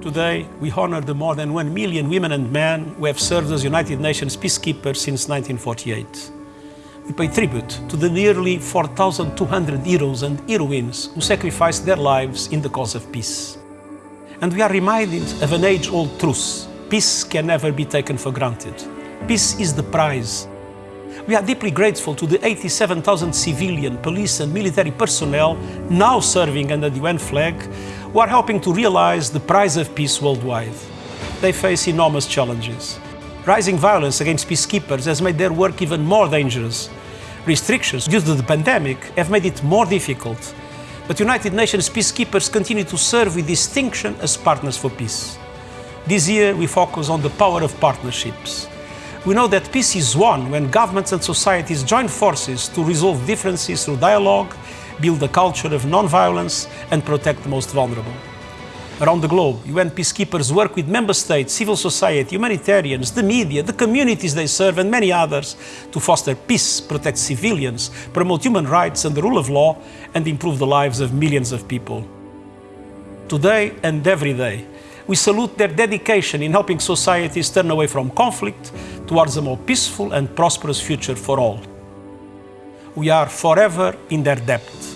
Today, we honor the more than one million women and men who have served as United Nations peacekeepers since 1948. We pay tribute to the nearly 4,200 heroes and heroines who sacrificed their lives in the cause of peace. And we are reminded of an age-old truth. Peace can never be taken for granted. Peace is the prize. We are deeply grateful to the 87,000 civilian, police and military personnel now serving under the UN flag who are helping to realize the prize of peace worldwide. They face enormous challenges. Rising violence against peacekeepers has made their work even more dangerous. Restrictions due to the pandemic have made it more difficult. But United Nations peacekeepers continue to serve with distinction as partners for peace. This year we focus on the power of partnerships. We know that peace is won when governments and societies join forces to resolve differences through dialogue build a culture of non-violence and protect the most vulnerable. Around the globe, UN peacekeepers work with member states, civil society, humanitarians, the media, the communities they serve and many others to foster peace, protect civilians, promote human rights and the rule of law and improve the lives of millions of people. Today and every day, we salute their dedication in helping societies turn away from conflict towards a more peaceful and prosperous future for all we are forever in their debt.